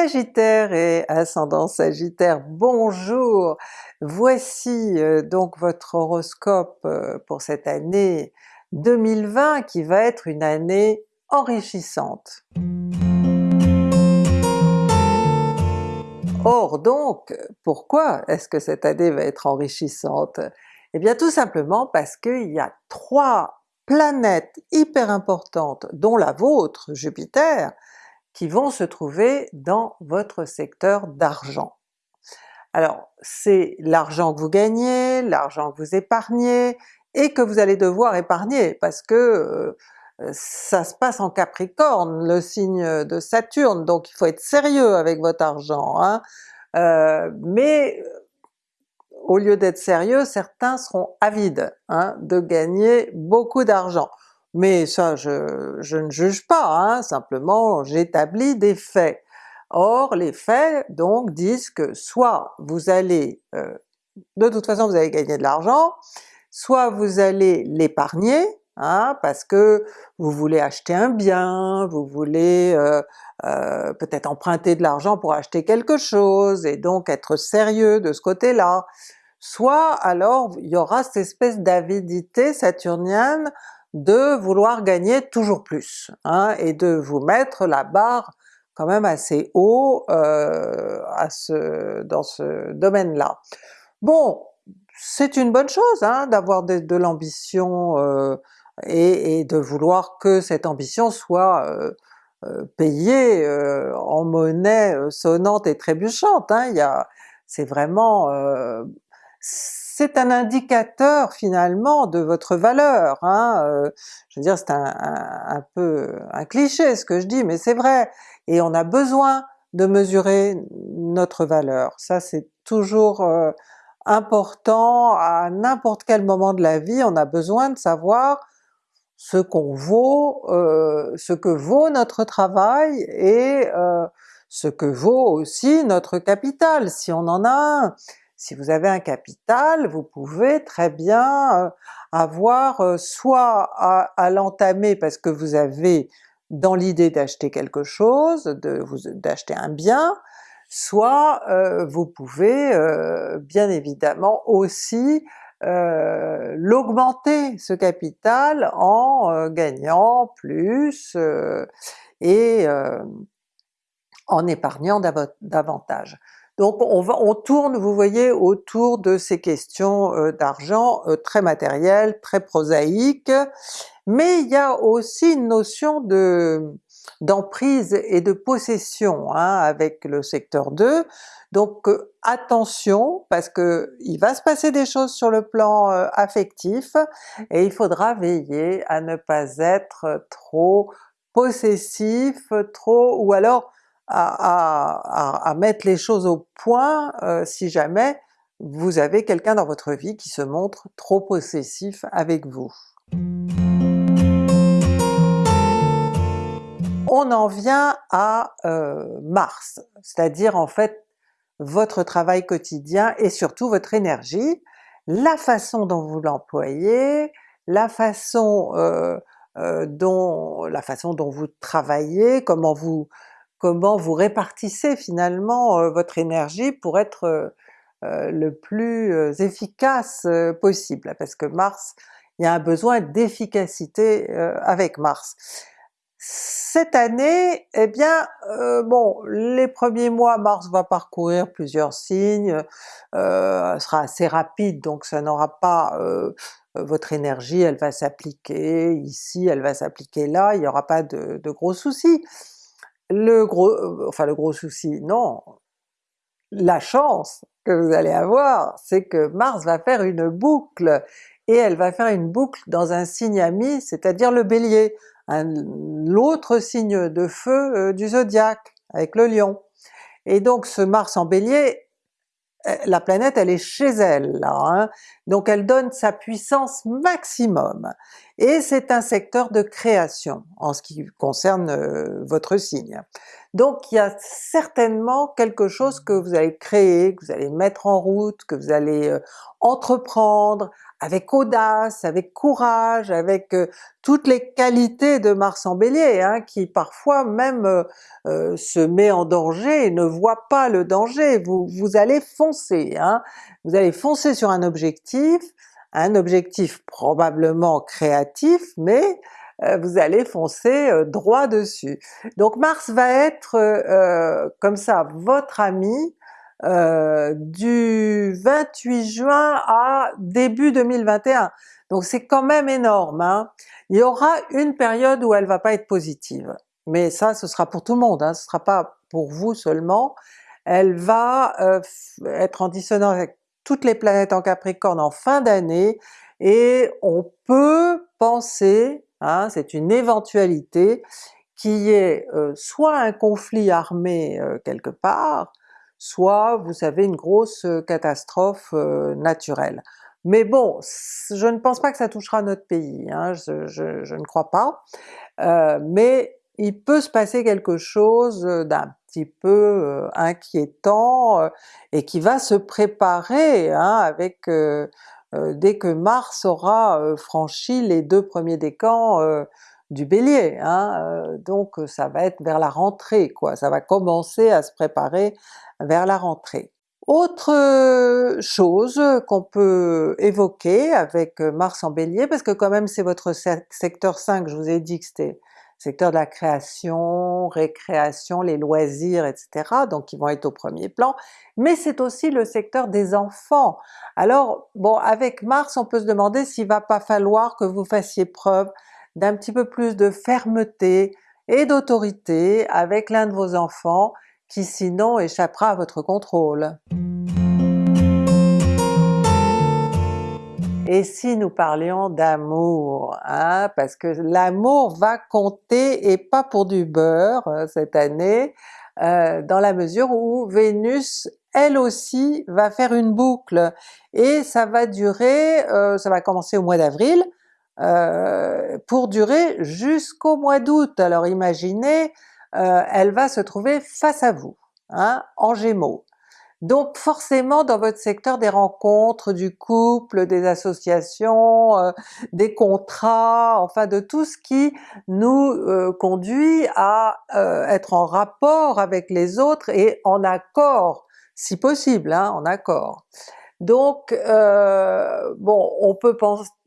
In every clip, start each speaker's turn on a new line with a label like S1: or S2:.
S1: Sagittaire et ascendant Sagittaire, bonjour! Voici euh, donc votre horoscope euh, pour cette année 2020 qui va être une année enrichissante. Or donc, pourquoi est-ce que cette année va être enrichissante? Eh bien tout simplement parce qu'il y a trois planètes hyper importantes, dont la vôtre, Jupiter, qui vont se trouver dans votre secteur d'argent. Alors c'est l'argent que vous gagnez, l'argent que vous épargnez, et que vous allez devoir épargner parce que euh, ça se passe en Capricorne, le signe de Saturne, donc il faut être sérieux avec votre argent. Hein. Euh, mais au lieu d'être sérieux, certains seront avides hein, de gagner beaucoup d'argent mais ça je, ne juge pas, hein, simplement j'établis des faits. Or les faits donc disent que soit vous allez, euh, de toute façon vous allez gagner de l'argent, soit vous allez l'épargner, hein, parce que vous voulez acheter un bien, vous voulez euh, euh, peut-être emprunter de l'argent pour acheter quelque chose, et donc être sérieux de ce côté-là, soit alors il y aura cette espèce d'avidité saturnienne de vouloir gagner toujours plus, hein, et de vous mettre la barre quand même assez haut euh, à ce, dans ce domaine-là. Bon, c'est une bonne chose hein, d'avoir de, l'ambition euh, et, de vouloir que cette ambition soit euh, payée en monnaie sonnante et trébuchante. Hein, c'est vraiment c'est un indicateur finalement de votre valeur. Hein, euh, je veux dire c'est un, peu un cliché ce que je dis, mais c'est vrai, et on a besoin de mesurer notre valeur. Ça c'est toujours euh, important à n'importe quel moment de la vie, on a besoin de savoir ce qu'on vaut, euh, ce que vaut notre travail et ce que vaut aussi notre capital, si on en a. Si vous avez un capital, vous pouvez très bien euh, avoir euh, soit à, l'entamer parce que vous avez dans l'idée d'acheter quelque chose, d'acheter un bien, soit euh, vous pouvez bien évidemment aussi l'augmenter ce capital en gagnant plus et en épargnant davantage. Donc on, va, on tourne, vous voyez, autour de ces questions euh, d'argent euh, très matérielles, très prosaïques, mais il y a aussi une notion de d'emprise et de possession hein, avec le secteur 2, donc euh, attention parce que il va se passer des choses sur le plan affectif et il faudra veiller à ne pas être trop possessif, trop ou alors à, mettre les choses au point euh, si jamais vous avez quelqu'un dans votre vie qui se montre trop possessif avec vous. On en vient à euh, Mars, c'est-à-dire en fait votre travail quotidien et surtout votre énergie, la façon dont vous l'employez, la façon euh, dont la façon dont vous travaillez, comment vous comment vous répartissez finalement euh, votre énergie pour être euh, euh, le plus efficace possible, parce que Mars, il y a un besoin d'efficacité avec Mars. Cette année, eh bien, bon, les premiers mois, Mars va parcourir plusieurs signes, euh, sera assez rapide, donc ça n'aura pas votre énergie, elle va s'appliquer ici, elle va s'appliquer là, il n'y aura pas de, de gros soucis. Le gros, euh, enfin le gros souci, non, la chance que vous allez avoir, c'est que Mars va faire une boucle, et elle va faire une boucle dans un signe ami, c'est-à-dire le Bélier, l'autre signe de feu euh, du zodiaque, avec le Lion. Et donc ce Mars en Bélier, euh, la planète elle est chez elle hein. donc elle donne sa puissance maximum. Et c'est un secteur de création en ce qui concerne euh, votre signe. Donc il y a certainement quelque chose que vous allez créer, que vous allez mettre en route, que vous allez euh, entreprendre avec audace, avec courage, avec euh, toutes les qualités de Mars en Bélier, hein, qui parfois même se met en danger et ne voit pas le danger. Vous, vous allez foncer, hein. vous allez foncer sur un objectif, un objectif probablement créatif, mais euh, vous allez foncer euh, droit dessus. Donc Mars va être euh, comme ça votre ami du 28 juin à début 2021. Donc c'est quand même énorme. Hein. Il y aura une période où elle va pas être positive, mais ça ce sera pour tout le monde, hein. ce sera pas pour vous seulement. Elle va être en dissonance avec toutes les planètes en Capricorne en fin d'année, et on peut penser Hein, c'est une éventualité qui est euh, soit un conflit armé euh, quelque part, soit vous savez une grosse euh, catastrophe naturelle. Mais bon, je ne pense pas que ça touchera notre pays, hein, je, ne crois pas, mais il peut se passer quelque chose d'un petit peu inquiétant et qui va se préparer hein, avec euh, dès que Mars aura euh, franchi les deux premiers décans euh, du Bélier, hein, donc ça va être vers la rentrée quoi, ça va commencer à se préparer vers la rentrée. Autre chose qu'on peut évoquer avec Mars en Bélier, parce que quand même c'est votre secteur 5, je vous ai dit que c'était secteur de la création, récréation, les loisirs, etc., donc qui vont être au premier plan, mais c'est aussi le secteur des enfants. Alors bon, avec Mars on peut se demander s'il va pas falloir que vous fassiez preuve d'un petit peu plus de fermeté et d'autorité avec l'un de vos enfants qui sinon échappera à votre contrôle. Et si nous parlions d'amour, hein, parce que l'amour va compter et pas pour du beurre euh, cette année, euh, dans la mesure où Vénus elle aussi va faire une boucle, et ça va durer, euh, ça va commencer au mois d'avril, pour durer jusqu'au mois d'août. Alors imaginez, elle va se trouver face à vous, hein, en Gémeaux. Donc forcément dans votre secteur des rencontres, du couple, des associations, euh, des contrats, enfin de tout ce qui nous euh, conduit à euh, être en rapport avec les autres et en accord, si possible, hein, en accord. Donc bon, on peut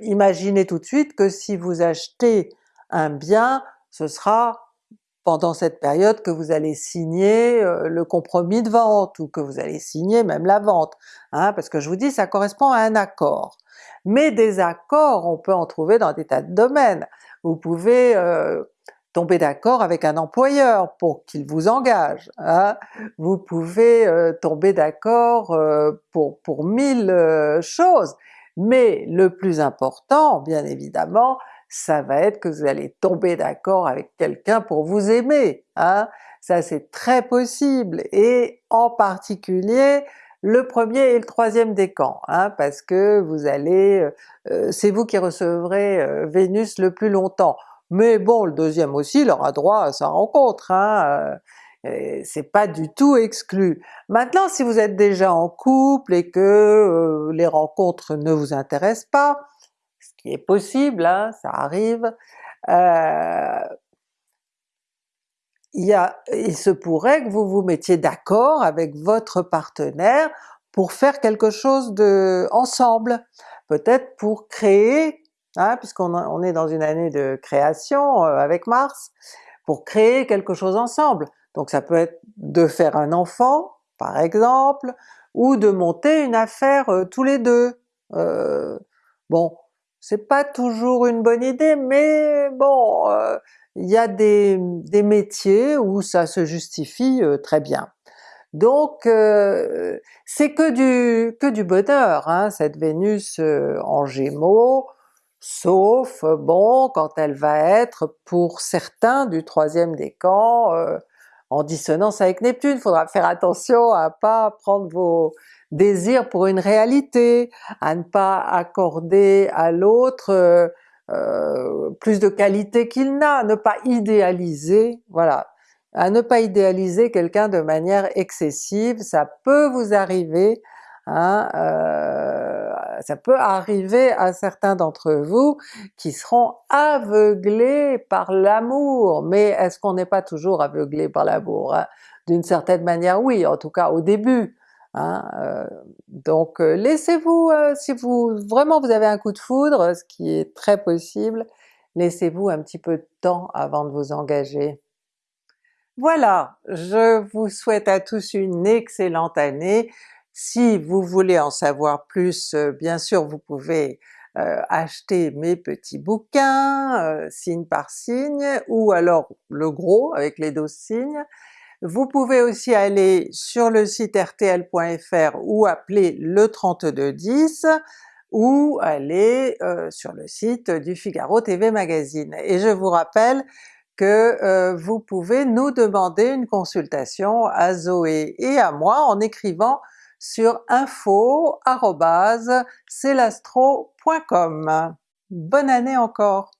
S1: imaginer tout de suite que si vous achetez un bien, ce sera pendant cette période que vous allez signer euh, le compromis de vente, ou que vous allez signer même la vente, hein, parce que je vous dis ça correspond à un accord. Mais des accords on peut en trouver dans des tas de domaines. Vous pouvez euh, tomber d'accord avec un employeur pour qu'il vous engage, hein. vous pouvez euh, tomber d'accord pour, pour mille choses, mais le plus important bien évidemment ça va être que vous allez tomber d'accord avec quelqu'un pour vous aimer, hein? ça c'est très possible, et en particulier le premier et le troisième décan, hein, parce que vous allez, euh, euh, c'est vous qui recevrez euh, Vénus le plus longtemps. Mais bon, le deuxième aussi, il aura droit à sa rencontre, hein, c'est pas du tout exclu. Maintenant si vous êtes déjà en couple et que les rencontres ne vous intéressent pas, qui est possible, hein, ça arrive, euh, il, y a, il se pourrait que vous vous mettiez d'accord avec votre partenaire pour faire quelque chose de ensemble, peut-être pour créer, hein, puisqu'on on est dans une année de création euh, avec Mars, pour créer quelque chose ensemble. Donc ça peut être de faire un enfant, par exemple, ou de monter une affaire euh, tous les deux. Euh, bon, c'est pas toujours une bonne idée, mais bon, euh, il y a des, métiers où ça se justifie euh, très bien. Donc euh, c'est que du, bonheur, hein, cette Vénus en Gémeaux, sauf bon quand elle va être pour certains du troisième décan en dissonance avec Neptune, faudra faire attention à pas prendre vos, désir pour une réalité, à ne pas accorder à l'autre euh, plus de qualité qu'il n'a, ne pas idéaliser, voilà, à ne pas idéaliser quelqu'un de manière excessive, ça peut vous arriver, hein, euh, ça peut arriver à certains d'entre vous qui seront aveuglés par l'amour, mais est-ce qu'on n'est pas toujours aveuglé par l'amour? Hein? D'une certaine manière oui, en tout cas au début, Hein, euh, donc euh, laissez-vous, si vous vraiment vous avez un coup de foudre, ce qui est très possible, laissez-vous un petit peu de temps avant de vous engager. Voilà, je vous souhaite à tous une excellente année. Si vous voulez en savoir plus, euh, bien sûr vous pouvez euh, acheter mes petits bouquins, euh, signe par signe, ou alors le gros avec les 12 signes. Vous pouvez aussi aller sur le site rtl.fr ou appeler le 3210, ou aller sur le site du Figaro TV Magazine. Et je vous rappelle que euh, vous pouvez nous demander une consultation à Zoé et à moi en écrivant sur info.celastro.com. Bonne année encore!